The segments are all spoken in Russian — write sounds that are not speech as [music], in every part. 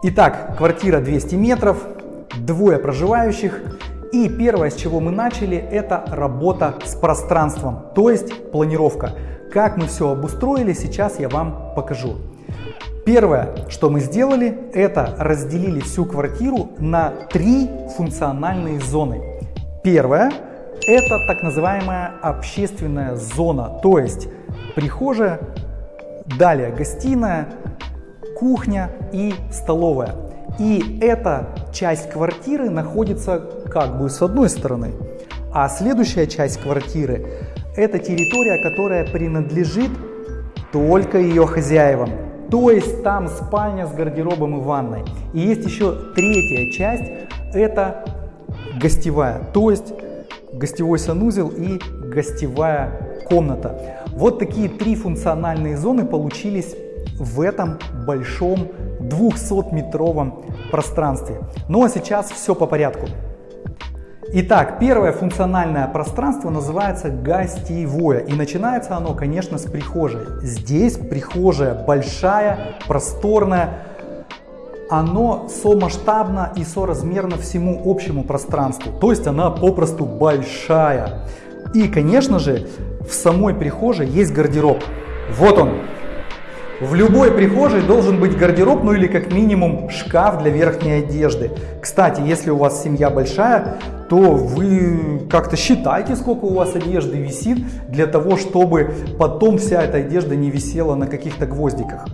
Итак, квартира 200 метров, двое проживающих. И первое, с чего мы начали, это работа с пространством, то есть планировка. Как мы все обустроили, сейчас я вам покажу. Первое, что мы сделали, это разделили всю квартиру на три функциональные зоны. Первое – это так называемая общественная зона, то есть прихожая, далее гостиная, кухня и столовая. И эта часть квартиры находится как бы с одной стороны, а следующая часть квартиры – это территория, которая принадлежит только ее хозяевам. То есть там спальня с гардеробом и ванной. И есть еще третья часть – это гостевая, то есть гостевой санузел и гостевая комната. Вот такие три функциональные зоны получились в этом большом 200-метровом пространстве. Ну а сейчас все по порядку. Итак, первое функциональное пространство называется гостевое. И начинается оно, конечно, с прихожей. Здесь прихожая большая, просторная. Оно сомасштабно и соразмерно всему общему пространству. То есть она попросту большая. И, конечно же, в самой прихожей есть гардероб. Вот он, в любой прихожей должен быть гардероб, ну или как минимум шкаф для верхней одежды. Кстати, если у вас семья большая, то вы как-то считайте, сколько у вас одежды висит, для того, чтобы потом вся эта одежда не висела на каких-то гвоздиках.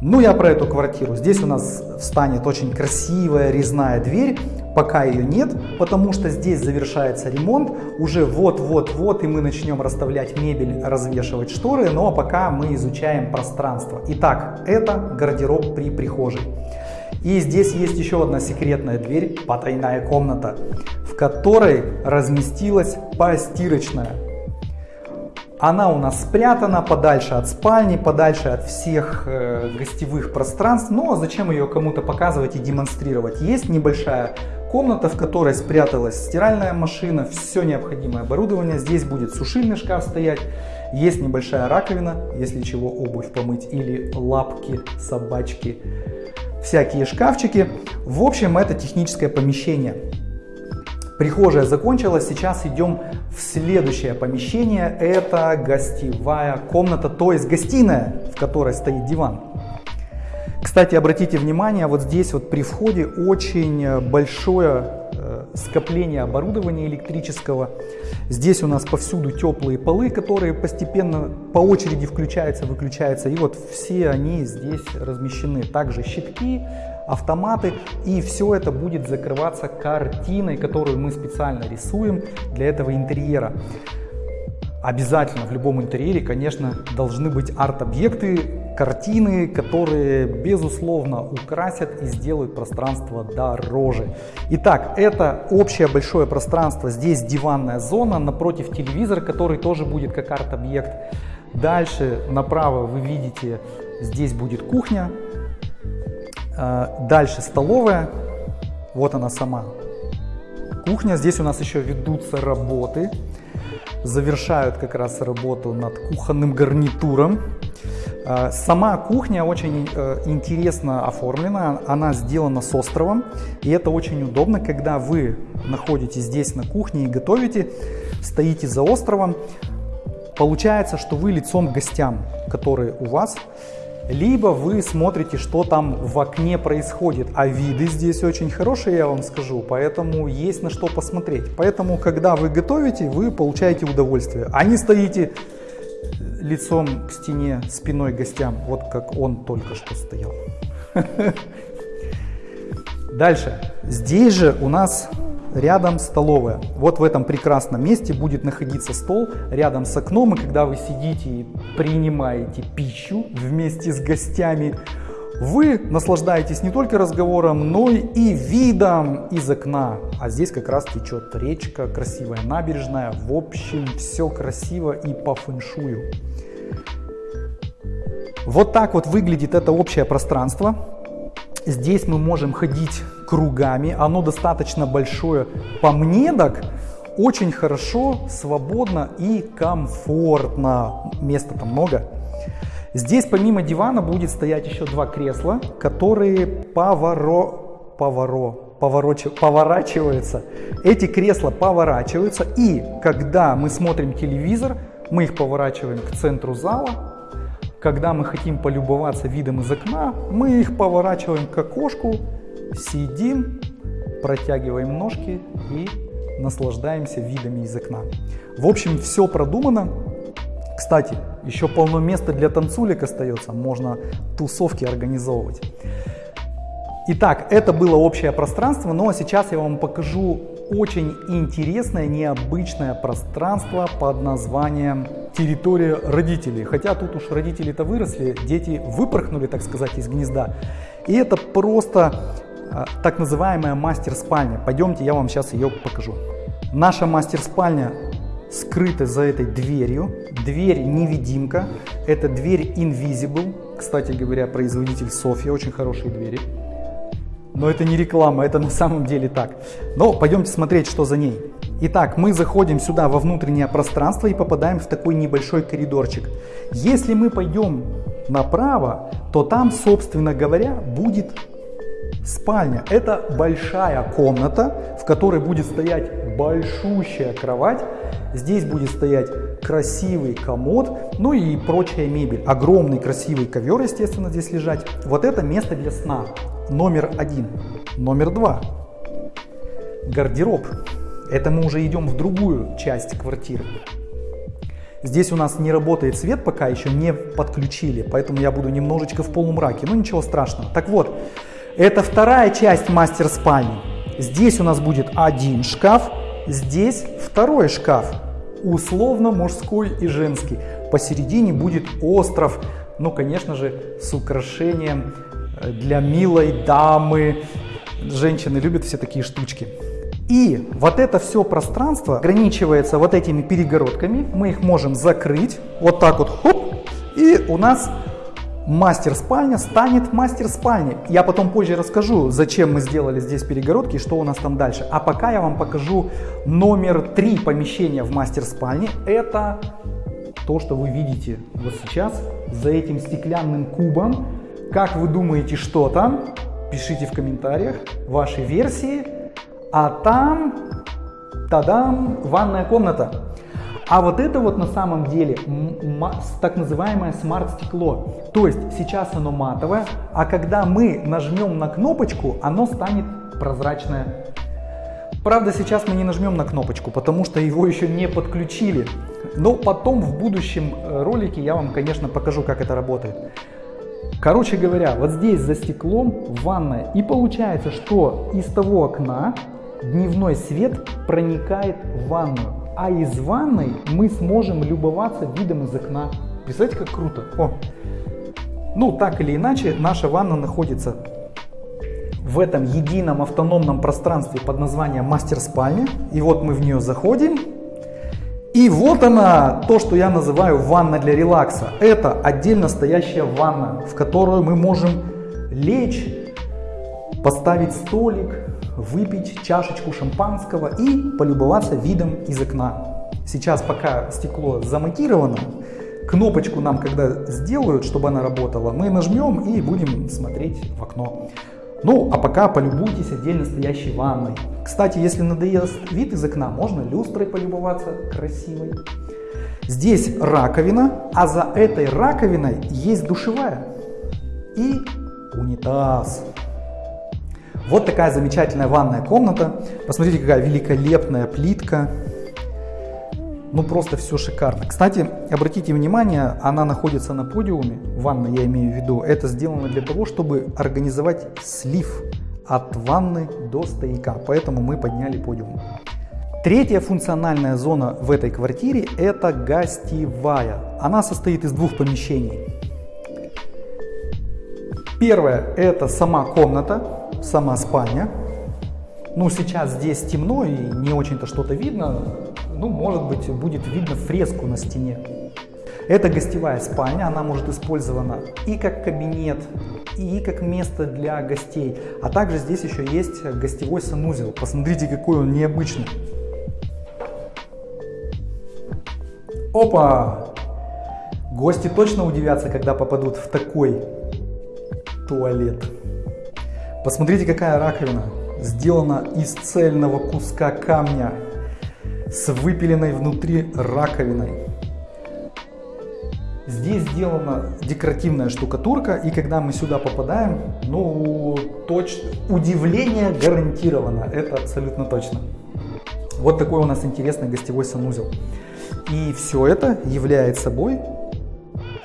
Ну, я про эту квартиру. Здесь у нас встанет очень красивая резная дверь. Пока ее нет, потому что здесь завершается ремонт. Уже вот-вот-вот и мы начнем расставлять мебель, развешивать шторы. Но пока мы изучаем пространство. Итак, это гардероб при прихожей. И здесь есть еще одна секретная дверь, потайная комната, в которой разместилась постирочная. Она у нас спрятана подальше от спальни, подальше от всех э, гостевых пространств. Но зачем ее кому-то показывать и демонстрировать? Есть небольшая комната, в которой спряталась стиральная машина, все необходимое оборудование. Здесь будет сушильный шкаф стоять. Есть небольшая раковина, если чего обувь помыть, или лапки собачки, всякие шкафчики. В общем, это техническое помещение. Прихожая закончилась, сейчас идем в следующее помещение. Это гостевая комната, то есть гостиная, в которой стоит диван. Кстати, обратите внимание, вот здесь вот при входе очень большое э, скопление оборудования электрического. Здесь у нас повсюду теплые полы, которые постепенно по очереди включаются, выключаются. И вот все они здесь размещены. Также щитки, автоматы. И все это будет закрываться картиной, которую мы специально рисуем для этого интерьера. Обязательно в любом интерьере, конечно, должны быть арт-объекты, картины, которые, безусловно, украсят и сделают пространство дороже. Итак, это общее большое пространство. Здесь диванная зона, напротив телевизор, который тоже будет как арт-объект. Дальше направо вы видите, здесь будет кухня, а, дальше столовая, вот она сама кухня. Здесь у нас еще ведутся работы, завершают как раз работу над кухонным гарнитуром. А, сама кухня очень э, интересно оформлена, она сделана с островом, и это очень удобно, когда вы находитесь здесь на кухне и готовите, стоите за островом, получается, что вы лицом к гостям, которые у вас, либо вы смотрите, что там в окне происходит. А виды здесь очень хорошие, я вам скажу, поэтому есть на что посмотреть. Поэтому, когда вы готовите, вы получаете удовольствие. А не стоите лицом к стене, спиной гостям, вот как он только что стоял. [laughs] Дальше. Здесь же у нас рядом столовая. Вот в этом прекрасном месте будет находиться стол рядом с окном, и когда вы сидите и принимаете пищу вместе с гостями, вы наслаждаетесь не только разговором, но и видом из окна. А здесь как раз течет речка, красивая набережная. В общем, все красиво и по фэншую. Вот так вот выглядит это общее пространство. Здесь мы можем ходить кругами, оно достаточно большое. По мне очень хорошо, свободно и комфортно. Места там много. Здесь помимо дивана будет стоять еще два кресла, которые поворо... поворо... поворочи... поворачиваются. Эти кресла поворачиваются, и когда мы смотрим телевизор, мы их поворачиваем к центру зала. Когда мы хотим полюбоваться видом из окна, мы их поворачиваем к окошку, сидим, протягиваем ножки и наслаждаемся видами из окна. В общем, все продумано. Кстати, еще полно места для танцулек остается, можно тусовки организовывать. Итак, это было общее пространство, но сейчас я вам покажу очень интересное, необычное пространство под названием территория родителей. Хотя тут уж родители-то выросли, дети выпорхнули, так сказать, из гнезда. И это просто а, так называемая мастер-спальня. Пойдемте, я вам сейчас ее покажу. Наша мастер-спальня скрыта за этой дверью. Дверь невидимка. Это дверь Invisible. Кстати говоря, производитель Софья. Очень хорошие двери. Но это не реклама, это на самом деле так. Но пойдемте смотреть, что за ней. Итак, мы заходим сюда во внутреннее пространство и попадаем в такой небольшой коридорчик. Если мы пойдем направо, то там, собственно говоря, будет спальня. Это большая комната, в которой будет стоять большущая кровать. Здесь будет стоять красивый комод, ну и прочая мебель. Огромный красивый ковер, естественно, здесь лежать. Вот это место для сна. Номер один. Номер два. Гардероб. Это мы уже идем в другую часть квартиры. Здесь у нас не работает свет, пока еще не подключили, поэтому я буду немножечко в полумраке, но ничего страшного. Так вот, это вторая часть мастер-спальни. Здесь у нас будет один шкаф, здесь второй шкаф, условно мужской и женский. Посередине будет остров, ну, конечно же, с украшением э, для милой дамы. Женщины любят все такие штучки. И вот это все пространство ограничивается вот этими перегородками. Мы их можем закрыть, вот так вот, хоп, и у нас мастер-спальня станет мастер-спальней. Я потом позже расскажу, зачем мы сделали здесь перегородки и что у нас там дальше. А пока я вам покажу номер три помещения в мастер-спальне. Это то, что вы видите вот сейчас за этим стеклянным кубом. Как вы думаете, что там? Пишите в комментариях ваши версии. А там, тадам, ванная комната. А вот это вот на самом деле так называемое смарт-стекло. То есть сейчас оно матовое, а когда мы нажмем на кнопочку, оно станет прозрачное. Правда, сейчас мы не нажмем на кнопочку, потому что его еще не подключили. Но потом в будущем э, ролике я вам, конечно, покажу, как это работает. Короче говоря, вот здесь за стеклом ванная. И получается, что из того окна дневной свет проникает в ванную а из ванной мы сможем любоваться видом из окна. Представляете, как круто? О. Ну, так или иначе, наша ванна находится в этом едином автономном пространстве под названием мастер-спальня. И вот мы в нее заходим. И вот она, то, что я называю ванна для релакса. Это отдельно стоящая ванна, в которую мы можем лечь, поставить столик, выпить чашечку шампанского и полюбоваться видом из окна. Сейчас пока стекло замонтировано, кнопочку нам когда сделают, чтобы она работала, мы нажмем и будем смотреть в окно. Ну, а пока полюбуйтесь отдельно стоящей ванной. Кстати, если надоест вид из окна, можно люстрой полюбоваться красивой. Здесь раковина, а за этой раковиной есть душевая и унитаз. Вот такая замечательная ванная комната. Посмотрите, какая великолепная плитка. Ну просто все шикарно. Кстати, обратите внимание, она находится на подиуме, ванна я имею в виду. Это сделано для того, чтобы организовать слив от ванны до стояка. Поэтому мы подняли подиум. Третья функциональная зона в этой квартире это гостевая. Она состоит из двух помещений. Первое это сама комната, сама спальня. Ну, сейчас здесь темно и не очень-то что-то видно. Ну, может быть, будет видно фреску на стене. Это гостевая спальня, она может использована и как кабинет, и как место для гостей. А также здесь еще есть гостевой санузел. Посмотрите, какой он необычный. Опа! Гости точно удивятся, когда попадут в такой туалет. Посмотрите, какая раковина. Сделана из цельного куска камня с выпиленной внутри раковиной. Здесь сделана декоративная штукатурка, и когда мы сюда попадаем, ну, точно, удивление гарантировано, это абсолютно точно. Вот такой у нас интересный гостевой санузел. И все это является собой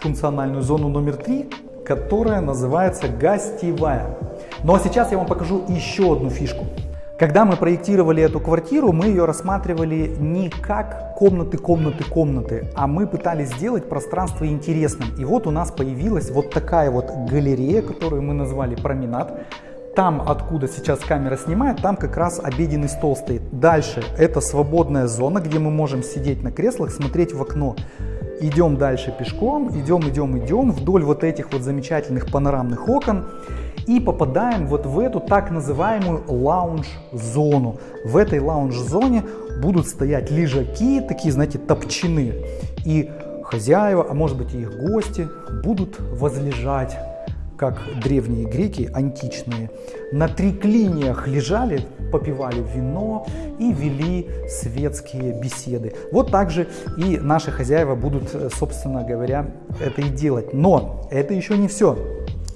функциональную зону номер три, которая называется гостевая. Но сейчас я вам покажу еще одну фишку. Когда мы проектировали эту квартиру, мы ее рассматривали не как комнаты, комнаты, комнаты, а мы пытались сделать пространство интересным. И вот у нас появилась вот такая вот галерея, которую мы назвали променад. Там, откуда сейчас камера снимает, там как раз обеденный стол стоит. Dальше это свободная зона, где мы можем сидеть на креслах, смотреть в окно. Идем дальше пешком, идем, идем, идем вдоль вот этих вот замечательных панорамных окон и попадаем вот в эту так называемую лаунж-зону. В этой лаунж-зоне будут стоять лежаки, такие, знаете, топчины. И хозяева, а может быть и их гости, будут возлежать, как древние греки, античные. На триклиниях лежали, попивали вино и вели светские беседы. Вот так же и наши хозяева будут, собственно говоря, это и делать. Но это еще не все.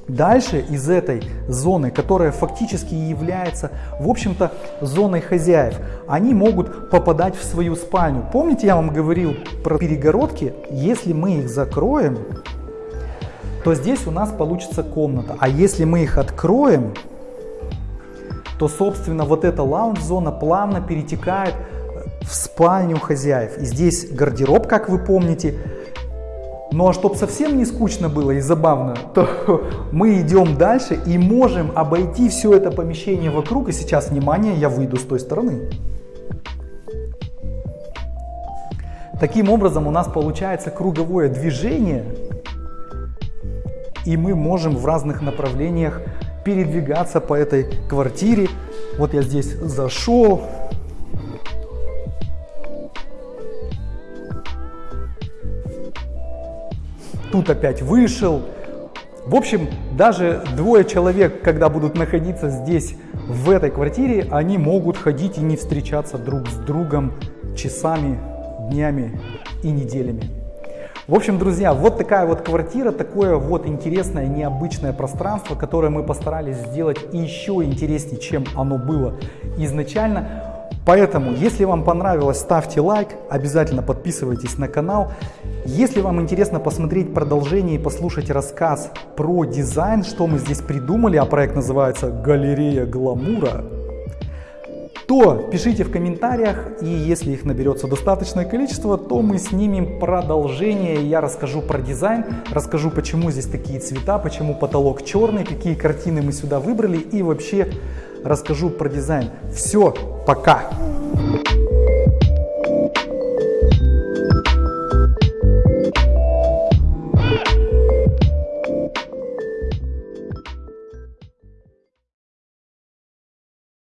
Дальше из этой зоны, которая фактически является, в общем-то, зоной хозяев, они могут попадать в свою спальню. Помните, я вам говорил про перегородки? Если мы их закроем, то здесь у нас получится комната. А если мы их откроем, то, собственно, вот эта лаунж-зона плавно перетекает в спальню хозяев. И здесь гардероб, как вы помните, ну а чтобы совсем не скучно было и забавно, то [laughs] мы идем дальше и можем обойти все это помещение вокруг. И сейчас, внимание, я выйду с той стороны. Таким образом у нас получается круговое движение, и мы можем в разных направлениях передвигаться по этой квартире. Вот я здесь зашел, тут опять вышел. В общем, даже двое человек, когда будут находиться здесь, в этой квартире, они могут ходить и не встречаться друг с другом часами, днями и неделями. В общем, друзья, вот такая вот квартира, такое вот интересное, необычное пространство, которое мы постарались сделать еще интереснее, чем оно было изначально. Поэтому, если вам понравилось, ставьте лайк, обязательно подписывайтесь на канал. Если вам интересно посмотреть продолжение и послушать рассказ про дизайн, что мы здесь придумали, а проект называется «Галерея гламура», то пишите в комментариях, и если их наберется достаточное количество, то мы снимем продолжение, я расскажу про дизайн, расскажу, почему здесь такие цвета, почему потолок черный, какие картины мы сюда выбрали и вообще расскажу про дизайн. Все, пока!